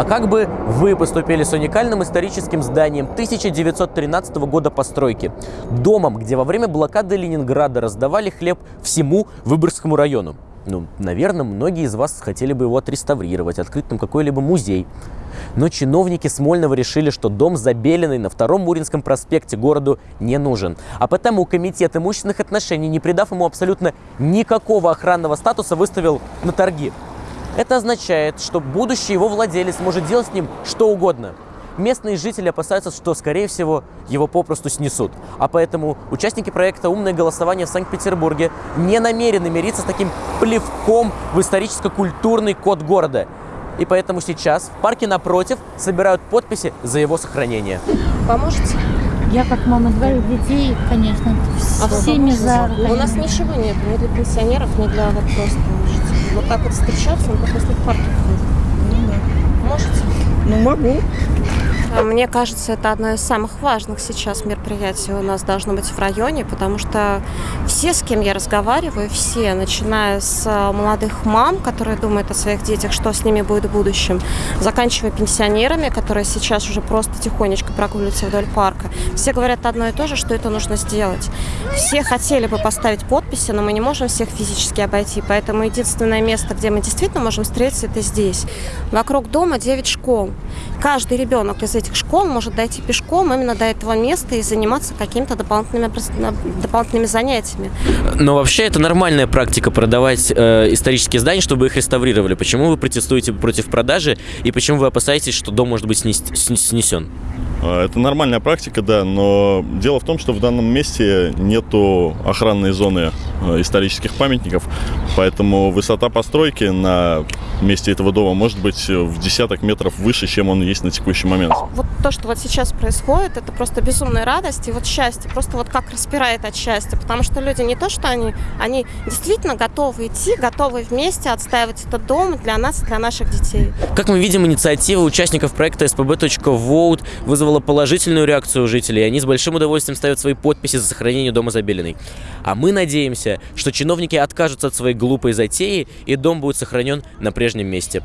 А как бы вы поступили с уникальным историческим зданием 1913 года постройки? Домом, где во время блокады Ленинграда раздавали хлеб всему Выборгскому району. Ну, наверное, многие из вас хотели бы его отреставрировать, открыть там какой-либо музей. Но чиновники Смольного решили, что дом Забеленный на Втором Муринском проспекте городу не нужен. А потому Комитет имущественных отношений, не придав ему абсолютно никакого охранного статуса, выставил на торги. Это означает, что будущий его владелец может делать с ним что угодно. Местные жители опасаются, что, скорее всего, его попросту снесут. А поэтому участники проекта «Умное голосование» в Санкт-Петербурге не намерены мириться с таким плевком в историческо-культурный код города. И поэтому сейчас в парке напротив собирают подписи за его сохранение. Поможете? Я как мама двоих детей, конечно, А всеми за. У нас ничего нет, ни для пенсионеров, ни для вот просто. Вот так вот встречаться, он только если в парке ходит. Можете? Ну, могу. А Мне кажется, это одно из самых важных сейчас мероприятий у нас должно быть в районе, потому что все, с кем я разговариваю, все, начиная с а, молодых мам, которые думают о своих детях, что с ними будет в будущем, заканчивая пенсионерами, которые сейчас уже просто тихонечко прогуливаются вдоль парка, все говорят одно и то же, что это нужно сделать. Все хотели бы поставить подписи, но мы не можем всех физически обойти, поэтому единственное место, где мы действительно можем встретиться, это здесь. Вокруг дома 9 школ. Каждый ребенок из этих школ может дойти пешком именно до этого места и заниматься какими-то дополнительными, дополнительными занятиями. Но вообще это нормальная практика продавать э, исторические здания, чтобы их реставрировали. Почему вы протестуете против продажи и почему вы опасаетесь, что дом может быть снес- сн- снесен? А, Это нормальная практика, да, но дело в том, что в данном месте нету охранной зоны э, исторических памятников, поэтому высота постройки на месте этого дома может быть э, в десяток метров выше, чем он есть на текущий момент. Вот то, что вот сейчас происходит, это просто безумная радость и вот счастье, просто вот как распирает от счастья, потому что люди не то, что они, они действительно готовы идти, готовы вместе отстаивать этот дом для нас и для наших детей. Как мы видим, инициатива участников проекта spb.vote вызвала положительную реакцию у жителей, и они с большим удовольствием ставят свои подписи за сохранение дома Забелиной. А мы надеемся, что чиновники откажутся от своей глупой затеи, и дом будет сохранен на прежнем месте.